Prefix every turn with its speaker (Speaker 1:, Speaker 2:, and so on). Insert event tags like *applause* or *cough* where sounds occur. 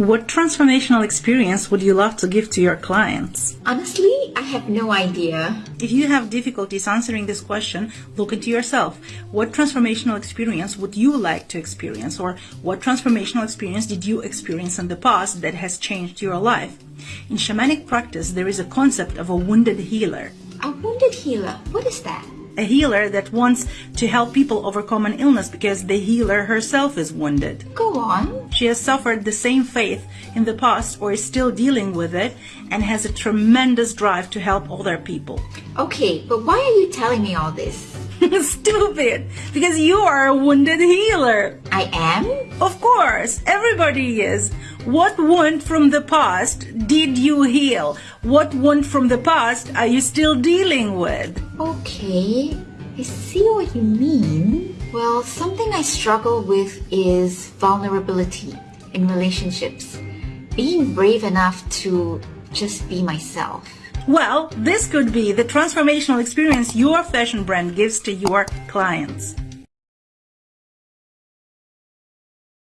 Speaker 1: What transformational experience would you love to give to your clients?
Speaker 2: Honestly, I have no idea.
Speaker 1: If you have difficulties answering this question, look into yourself. What transformational experience would you like to experience? Or what transformational experience did you experience in the past that has changed your life? In shamanic practice, there is a concept of a wounded healer.
Speaker 2: A wounded healer, what is that?
Speaker 1: A healer that wants to help people overcome an illness because the healer herself is wounded.
Speaker 2: Go on.
Speaker 1: She has suffered the same faith in the past or is still dealing with it and has a tremendous drive to help other people.
Speaker 2: Okay, but why are you telling me all this? *laughs*
Speaker 1: Stupid! Because you are a wounded healer.
Speaker 2: I am?
Speaker 1: Of course, everybody is. What wound from the past did you heal? What wound from the past are you still dealing with?
Speaker 2: Okay, I see what you mean. Well, something I struggle with is vulnerability in relationships. Being brave enough to just be myself.
Speaker 1: Well, this could be the transformational experience your fashion brand gives to your clients.